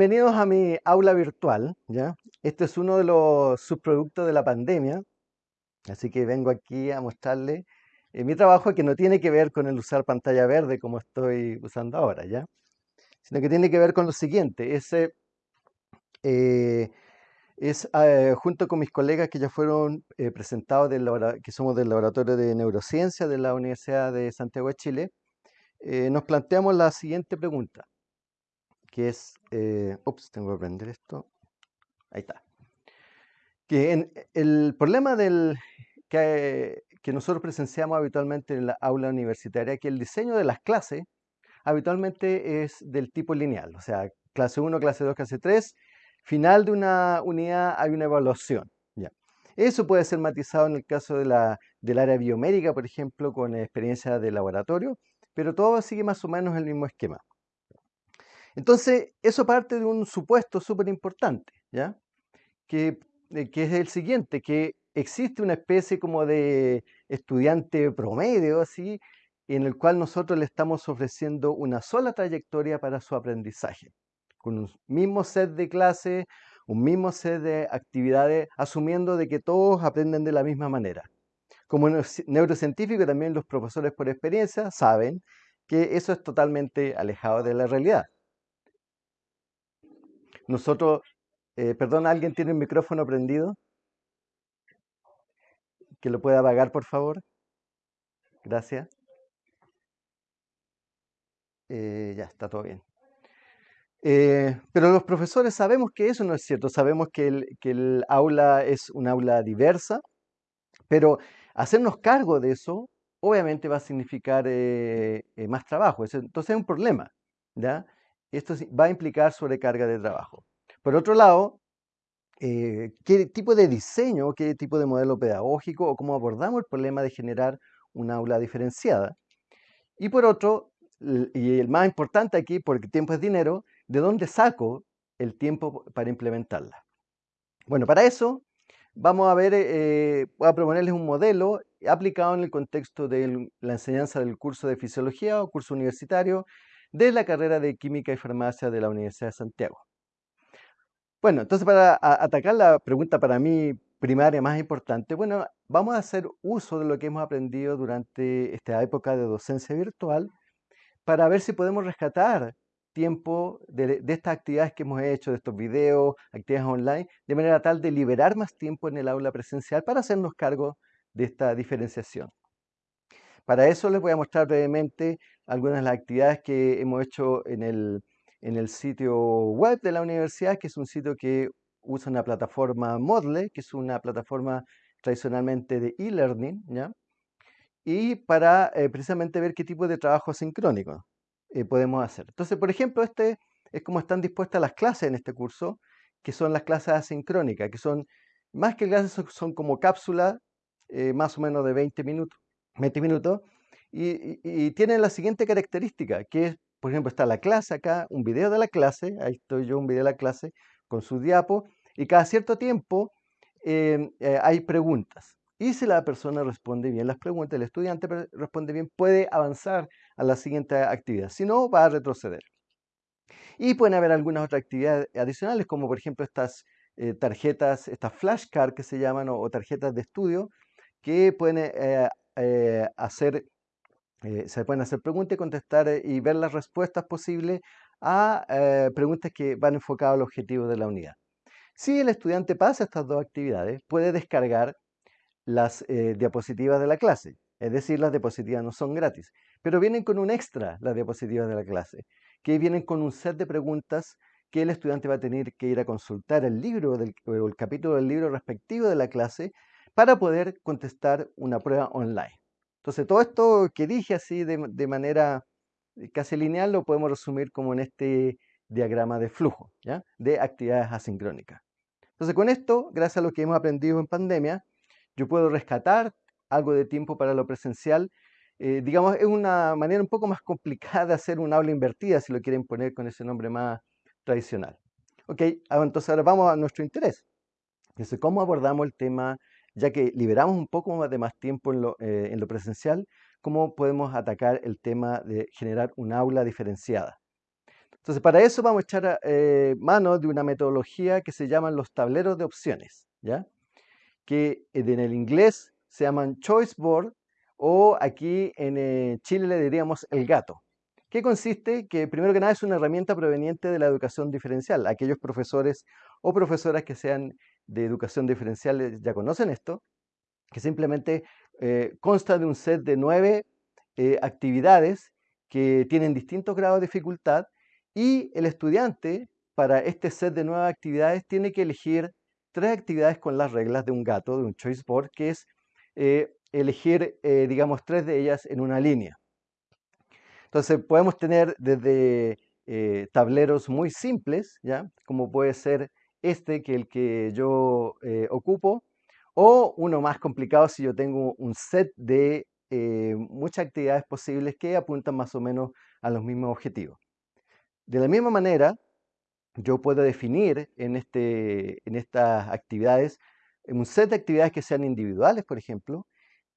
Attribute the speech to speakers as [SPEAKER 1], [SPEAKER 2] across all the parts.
[SPEAKER 1] Bienvenidos a mi aula virtual, ¿ya? Este es uno de los subproductos de la pandemia, así que vengo aquí a mostrarle eh, mi trabajo que no tiene que ver con el usar pantalla verde como estoy usando ahora, ¿ya? Sino que tiene que ver con lo siguiente, ese eh, es eh, junto con mis colegas que ya fueron presentados, del que somos del Laboratorio de Neurociencia de la Universidad de Santiago de Chile, nos planteamos la siguiente pregunta que es, eh, ups, tengo que aprender esto, ahí está, que el problema del, que, que nosotros presenciamos habitualmente en la aula universitaria, que el diseño de las clases habitualmente es del tipo lineal, o sea, clase 1, clase 2, clase 3, final de una unidad hay una evaluación. ¿ya? Eso puede ser matizado en el caso del área biomédica, por ejemplo, con experiencia de laboratorio, pero todo sigue más o menos el mismo esquema. Entonces, eso parte de un supuesto súper importante, ¿ya? Que, eh, que es el siguiente, que existe una especie como de estudiante promedio, así, en el cual nosotros le estamos ofreciendo una sola trayectoria para su aprendizaje, con un mismo set de clases, un mismo set de actividades, asumiendo de que todos aprenden de la misma manera. Como neurocientífico, también los profesores por experiencia saben que eso es totalmente alejado de la realidad. Nosotros, eh, perdón, ¿alguien tiene el micrófono prendido? Que lo pueda apagar, por favor. Gracias. Eh, ya, está todo bien. Eh, pero los profesores sabemos que eso no es cierto, sabemos que el, aula es un aula diversa, pero hacernos cargo de eso obviamente va a significar más trabajo, entonces es un problema, ¿ya? Esto va a implicar sobrecarga de trabajo. Por otro lado, eh, qué tipo de diseño, qué tipo de modelo pedagógico o cómo abordamos el problema de generar una aula diferenciada. Y por otro, y el más importante aquí, porque tiempo es dinero, ¿de dónde saco el tiempo para implementarla? Bueno, para eso vamos a ver, eh, voy a proponerles un modelo aplicado en el contexto de la enseñanza del curso de fisiología o curso universitario de la carrera de Química y Farmacia de la Universidad de Santiago. Bueno, entonces para atacar la pregunta para mí primaria más importante, bueno, vamos a hacer uso de lo que hemos aprendido durante esta época de docencia virtual para ver si podemos rescatar tiempo de, estas actividades que hemos hecho, de estos videos, actividades online, de manera tal de liberar más tiempo en el aula presencial para hacernos cargo de esta diferenciación. Para eso les voy a mostrar brevemente algunas de las actividades que hemos hecho en el, en el sitio web de la universidad, que es un sitio que usa una plataforma Moodle, que es una plataforma tradicionalmente de e-learning. Y para eh, precisamente ver qué tipo de trabajo sincrónico eh, podemos hacer. Entonces, por ejemplo, este es como están dispuestas las clases en este curso, que son las clases asincrónicas, que son, más que clases, son, como cápsulas eh, más o menos de 20 minutos. 20 minutos, y, tiene la siguiente característica, que es, por ejemplo, está la clase acá, un video de la clase, ahí estoy yo, un video de la clase con su diapo, y cada cierto tiempo em, eh, hay preguntas. Y si la persona responde bien las preguntas, el estudiante responde bien, puede avanzar a la siguiente actividad. Si no, va a retroceder. Y pueden haber algunas otras actividades adicionales, como por ejemplo estas eh, tarjetas, estas flashcards que se llaman, o, tarjetas de estudio, que pueden eh, hacer, eh, se pueden hacer preguntas y contestar eh, y ver las respuestas posibles a preguntas que van enfocadas al objetivo de la unidad. Si el estudiante pasa estas dos actividades, puede descargar las diapositivas de la clase. Es decir, las diapositivas no son gratis, pero vienen con un extra las diapositivas de la clase, que vienen con un set de preguntas que el estudiante va a tener que ir a consultar el libro o el capítulo del libro respectivo de la clase para poder contestar una prueba online. Entonces, todo esto que dije así de, manera eh, casi lineal lo podemos resumir como en este diagrama de flujo, de actividades asincrónicas. Entonces, con esto, gracias a lo que hemos aprendido en pandemia, yo puedo rescatar algo de tiempo para lo presencial. Eh, digamos, es una manera un poco más complicada de hacer un aula invertida, si lo quieren poner con ese nombre más tradicional. Ok, ah, entonces ahora vamos a nuestro interés. Entonces, ¿cómo abordamos el tema ya que liberamos un poco más de más tiempo eh, en lo, presencial, ¿cómo podemos atacar el tema de generar un aula diferenciada? Entonces, para eso vamos a echar eh, mano de una metodología que se llaman los tableros de opciones, ¿ya? que en el inglés se llaman choice board o aquí en eh, Chile le diríamos el gato. ¿Qué consiste? Que primero que nada es una herramienta proveniente de la educación diferencial. Aquellos profesores o profesoras que sean de educación diferencial eh, ya conocen esto, que simplemente consta de un set de nueve actividades que tienen distintos grados de dificultad y el estudiante, para este set de nuevas actividades, tiene que elegir tres actividades con las reglas de un gato, de un choice board, que es eh, elegir, eh, digamos, tres de ellas en una línea. Entonces, podemos tener desde eh, tableros muy simples, ¿ya? Como puede ser este, que el que yo ocupo, o uno más complicado si yo tengo un set de muchas actividades posibles que apuntan más o menos a los mismos objetivos. De la misma manera, yo puedo definir en, este, en estas actividades un set de actividades que sean individuales, por ejemplo,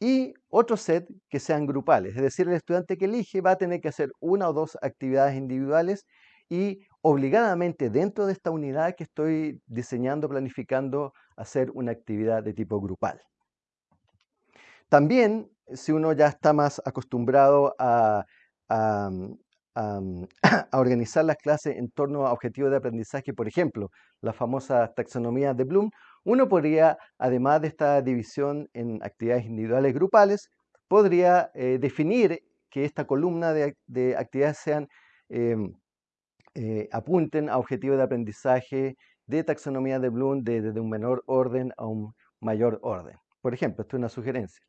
[SPEAKER 1] y otro set que sean grupales. Es decir, el estudiante que elige va a tener que hacer una o dos actividades individuales y obligadamente dentro de esta unidad que estoy diseñando, planificando, hacer una actividad de tipo grupal. También, si uno ya está más acostumbrado a, a, organizar las clases en torno a objetivos de aprendizaje, por ejemplo, la famosa taxonomía de Bloom, uno podría, además de esta división en actividades individuales grupales, podría eh, definir que esta columna de, actividades sean, em, eh, apunten a objetivos de aprendizaje de taxonomía de Bloom desde un menor orden a un mayor orden. Por ejemplo, esto es una sugerencia.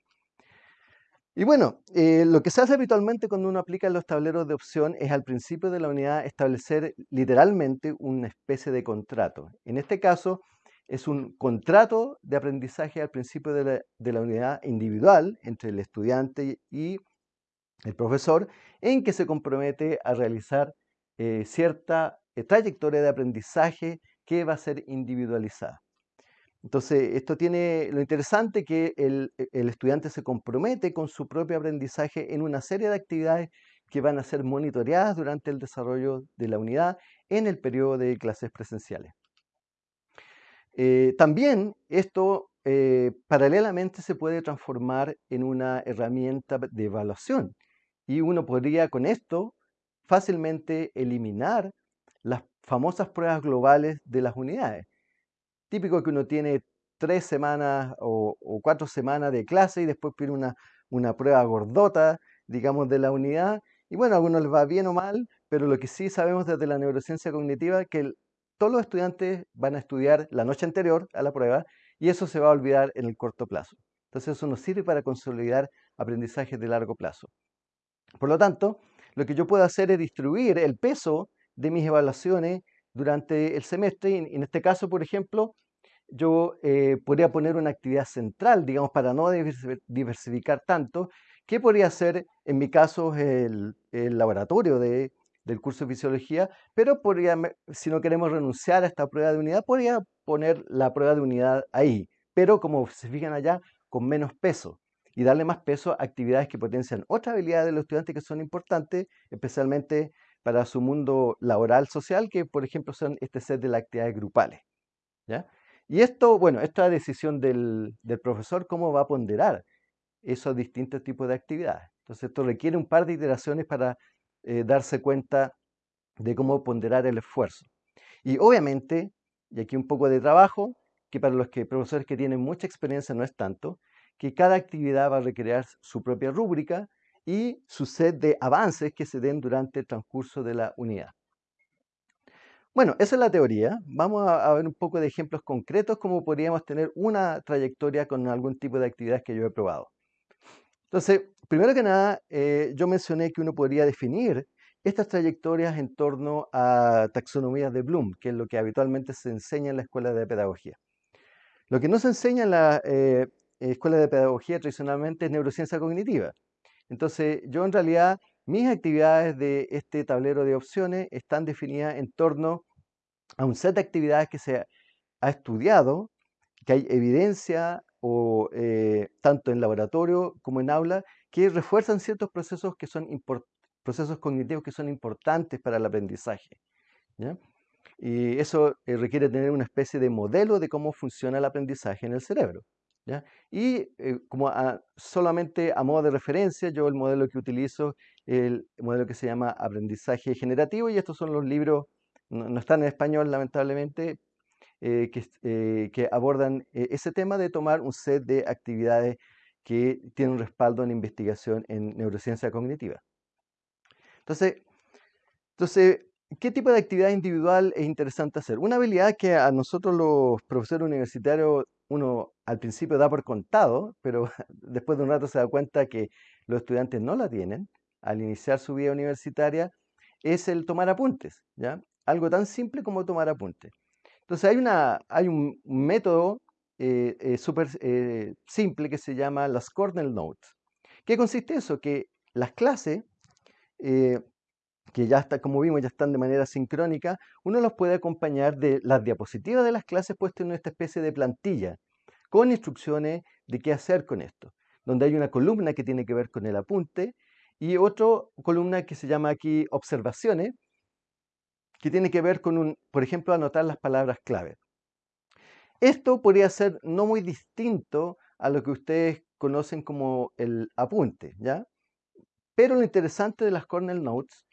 [SPEAKER 1] Y bueno, eh, lo que se hace habitualmente cuando uno aplica los tableros de opción es al principio de la unidad establecer literalmente una especie de contrato. En este caso es un contrato de aprendizaje al principio de la, unidad individual entre el estudiante y el profesor en que se compromete a realizar eh, cierta eh, trayectoria de aprendizaje que va a ser individualizada. Entonces, esto tiene lo interesante que el, e, el, estudiante se compromete con su propio aprendizaje en una serie de actividades que van a ser monitoreadas durante el desarrollo de la unidad en el periodo de clases presenciales. Eh, también esto paralelamente se puede transformar en una herramienta de evaluación y uno podría con esto fácilmente eliminar las famosas pruebas globales de las unidades típico que uno tiene tres semanas o, cuatro semanas de clase y después pide una, una prueba gordota, digamos, de la unidad. Y bueno, a algunos les va bien o mal, pero lo que sí sabemos desde la neurociencia cognitiva es que todos los estudiantes van a estudiar la noche anterior a la prueba y eso se va a olvidar en el corto plazo. Entonces eso nos sirve para consolidar aprendizajes de largo plazo. Por lo tanto, lo que yo puedo hacer es distribuir el peso de mis evaluaciones durante el semestre. Y en este caso, por ejemplo, yo eh, podría poner una actividad central, digamos, para no diversificar tanto, ¿Qué podría ser, en mi caso, el, laboratorio del curso de fisiología, pero podría, si no queremos renunciar a esta prueba de unidad, podría poner la prueba de unidad ahí, pero como se fijan allá, con menos peso y darle más peso a actividades que potencian otras habilidades de los estudiantes que son importantes, especialmente para su mundo laboral social, que por ejemplo son este set de las actividades grupales. ¿ya? Y esto, bueno, esta decisión del, profesor, ¿cómo va a ponderar esos distintos tipos de actividades? Entonces esto requiere un par de iteraciones para eh, darse cuenta de cómo ponderar el esfuerzo. Y obviamente, y aquí un poco de trabajo, que para los que, profesores que tienen mucha experiencia no es tanto, que cada actividad va a requerir su propia rúbrica y su set de avances que se den durante el transcurso de la unidad. Bueno, esa es la teoría. Vamos a, ver un poco de ejemplos concretos, cómo podríamos tener una trayectoria con algún tipo de actividades que yo he probado. Entonces, primero que nada, eh, yo mencioné que uno podría definir estas trayectorias en torno a taxonomías de Bloom, que es lo que habitualmente se enseña en la escuela de pedagogía. Lo que no se enseña en la eh, escuela de pedagogía tradicionalmente es neurociencia cognitiva. Entonces, yo en realidad, mis actividades de este tablero de opciones están definidas en torno a un set de actividades que se ha estudiado, que hay evidencia o eh, tanto en laboratorio como en aula, que refuerzan ciertos procesos que son procesos cognitivos que son importantes para el aprendizaje. Y eso eh, requiere tener una especie de modelo de cómo funciona el aprendizaje en el cerebro. Y eh, como solamente a modo de referencia, yo el modelo que utilizo, el modelo que se llama aprendizaje generativo, y estos son los libros, no, están en español lamentablemente, eh, que, que, abordan ese tema de tomar un set de actividades que tienen respaldo en investigación en neurociencia cognitiva. Entonces, entonces, ¿qué tipo de actividad individual es interesante hacer? Una habilidad que a nosotros los profesores universitarios uno al principio da por contado, pero después de un rato se da cuenta que los estudiantes no la tienen al iniciar su vida universitaria, es el tomar apuntes, ¿ya? Algo tan simple como tomar apuntes. Entonces hay, una, hay un método eh, eh, súper eh, simple que se llama las Cornell Notes. ¿Qué consiste eso? Que las clases que ya está, como vimos, ya están de manera sincrónica, uno los puede acompañar de las diapositivas de las clases puestas en esta especie de plantilla, con instrucciones de qué hacer con esto, donde hay una columna que tiene que ver con el apunte y otra columna que se llama aquí observaciones, que tiene que ver con, un, por ejemplo, anotar las palabras clave. Esto podría ser no muy distinto a lo que ustedes conocen como el apunte, ¿ya? Pero lo interesante de las Cornell Notes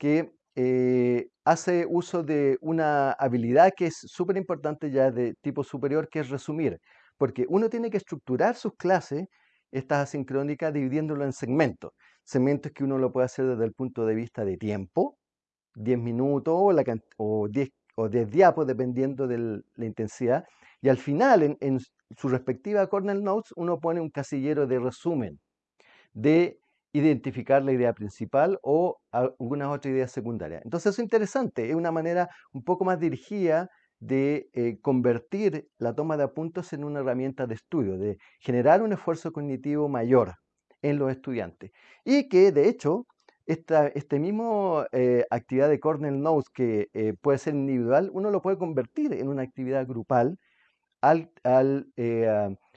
[SPEAKER 1] que eh, hace uso de una habilidad que es súper importante ya de tipo superior, que es resumir, porque uno tiene que estructurar sus clases, estas asincrónicas, dividiéndolo en segmentos. Segmentos que uno lo puede hacer desde el punto de vista de tiempo, 10 minutos o, la, o 10 o 10 diapos, dependiendo de la intensidad. Y al final, en, su respectiva Cornell Notes, uno pone un casillero de resumen de identificar la idea principal o algunas otras ideas secundarias. Entonces es interesante, es una manera un poco más dirigida de eh, convertir la toma de apuntes en una herramienta de estudio, de generar un esfuerzo cognitivo mayor en los estudiantes. Y que de hecho, esta este mismo eh, actividad de Cornell Notes que eh, puede ser individual, uno lo puede convertir en una actividad grupal al, al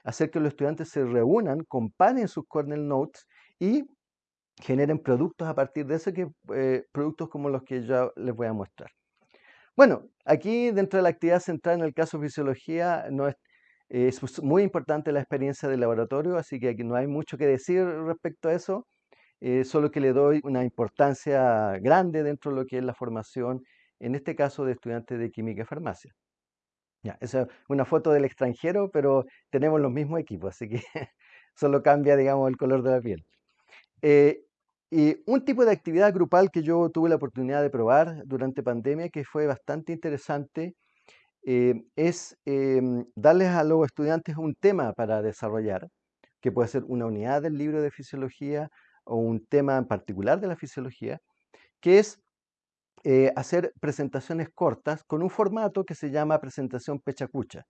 [SPEAKER 1] hacer que los estudiantes se reúnan, comparen sus Cornell Notes y generen productos a partir de eso, eh, productos como los que yo les voy a mostrar. Bueno, aquí dentro de la actividad central en el caso de fisiología no es, es muy importante la experiencia del laboratorio, así que aquí no hay mucho que decir respecto a eso, eh, solo que le doy una importancia grande dentro de lo que es la formación, en este caso de estudiantes de química y farmacia. Ya, esa es una foto del extranjero, pero tenemos los mismos equipos, así que solo cambia, digamos, el color de la piel. Eh, y un tipo de actividad grupal que yo tuve la oportunidad de probar durante pandemia, que fue bastante interesante, eh, es em, darles a los estudiantes un tema para desarrollar, que puede ser una unidad del libro de fisiología o un tema en particular de la fisiología, que es eh, hacer presentaciones cortas con un formato que se llama presentación pechacucha.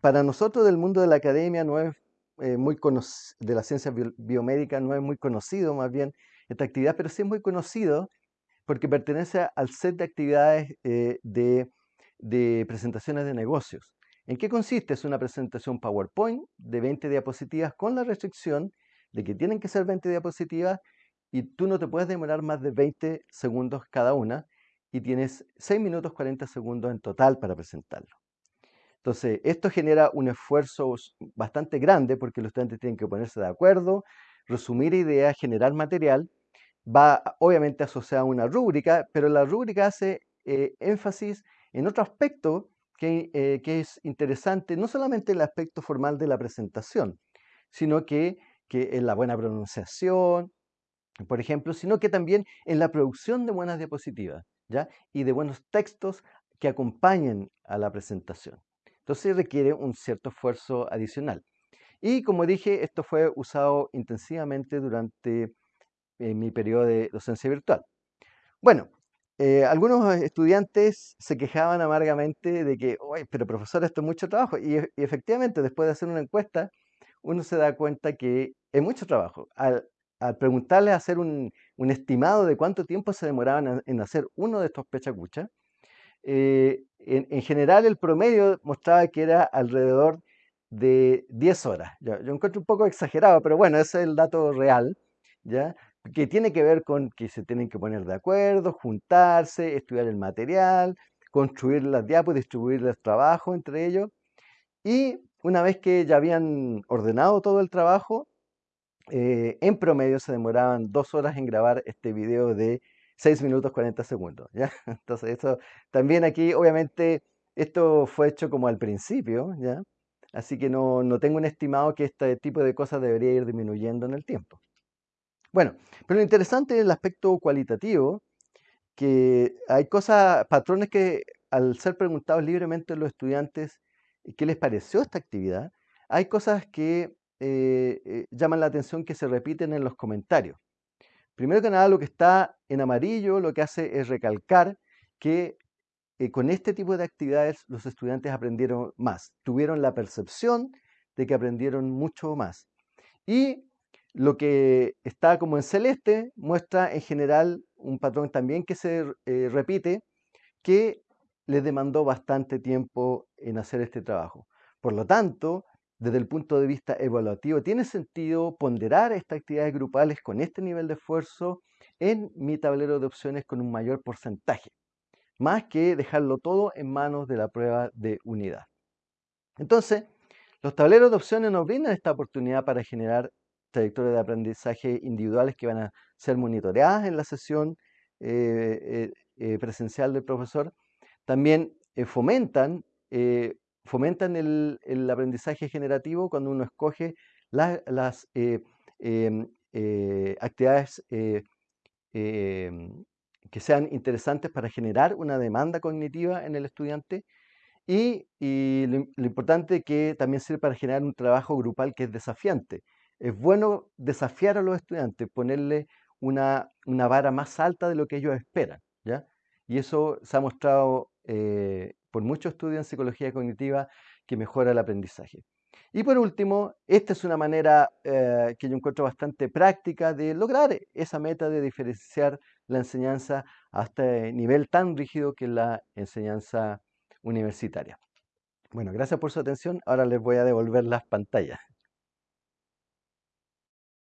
[SPEAKER 1] Para nosotros del mundo de la academia no es eh, muy de la ciencia biomédica no es muy conocido más bien esta actividad, pero sí es muy conocido porque pertenece al set de actividades eh, de, de, presentaciones de negocios. ¿En qué consiste? Es una presentación PowerPoint de 20 diapositivas con la restricción de que tienen que ser 20 diapositivas y tú no te puedes demorar más de 20 segundos cada una y tienes 6 minutos 40 segundos en total para presentarlo. Entonces, esto genera un esfuerzo bastante grande porque los estudiantes tienen que ponerse de acuerdo, resumir ideas, generar material. Va obviamente asociada a una rúbrica, pero la rúbrica hace eh, énfasis en otro aspecto que, eh, que, es interesante, no solamente el aspecto formal de la presentación, sino que, que en la buena pronunciación, por ejemplo, sino que también en la producción de buenas diapositivas ¿ya? y de buenos textos que acompañen a la presentación. Entonces requiere un cierto esfuerzo adicional. Y como dije, esto fue usado intensivamente durante eh, mi periodo de docencia virtual. Bueno, eh, algunos estudiantes se quejaban amargamente de que, oye, pero profesor, esto es mucho trabajo. Y, efectivamente, después de hacer una encuesta, uno se da cuenta que es mucho trabajo. Al, al preguntarles hacer un, estimado de cuánto tiempo se demoraban en hacer uno de estos pechacuchas, eh, en, general el promedio mostraba que era alrededor de 10 horas. Yo, encuentro un poco exagerado, pero bueno, ese es el dato real, ¿ya? que tiene que ver con que se tienen que poner de acuerdo, juntarse, estudiar el material, construir las diapos, distribuir los trabajos entre ellos. Y una vez que ya habían ordenado todo el trabajo, eh, en promedio se demoraban dos horas en grabar este video de 6 minutos 40 segundos. ¿ya? Entonces, eso también aquí, obviamente, esto fue hecho como al principio, ¿ya? Así que no, no tengo un estimado que este tipo de cosas debería ir disminuyendo en el tiempo. Bueno, pero lo interesante es el aspecto cualitativo, que hay cosas, patrones que al ser preguntados libremente a los estudiantes qué les pareció esta actividad, hay cosas que eh, eh, llaman la atención que se repiten en los comentarios. Primero que nada, lo que está en amarillo lo que hace es recalcar que eh, con este tipo de actividades los estudiantes aprendieron más, tuvieron la percepción de que aprendieron mucho más. Y lo que está como en celeste muestra en general un patrón también que se repite, que les demandó bastante tiempo en hacer este trabajo. Por lo tanto, desde el punto de vista evaluativo, ¿tiene sentido ponderar estas actividades grupales con este nivel de esfuerzo en mi tablero de opciones con un mayor porcentaje? Más que dejarlo todo en manos de la prueba de unidad. Entonces, los tableros de opciones nos brindan esta oportunidad para generar trayectorias de aprendizaje individuales que van a ser monitoreadas en la sesión eh, eh, eh, presencial del profesor. También fomentan fomentan el, aprendizaje generativo cuando uno escoge las eh, em, eh, actividades eh, em, que sean interesantes para generar una demanda cognitiva en el estudiante y, lo, importante que también sirve para generar un trabajo grupal que es desafiante. Es bueno desafiar a los estudiantes, ponerle una, una vara más alta de lo que ellos esperan. ¿ya? Y eso se ha mostrado por muchos estudios en psicología cognitiva que mejora el aprendizaje. Y por último, esta es una manera eh, que yo encuentro bastante práctica de lograr esa meta de diferenciar la enseñanza hasta el nivel tan rígido que es la enseñanza universitaria. Bueno, gracias por su atención. Ahora les voy a devolver las pantallas.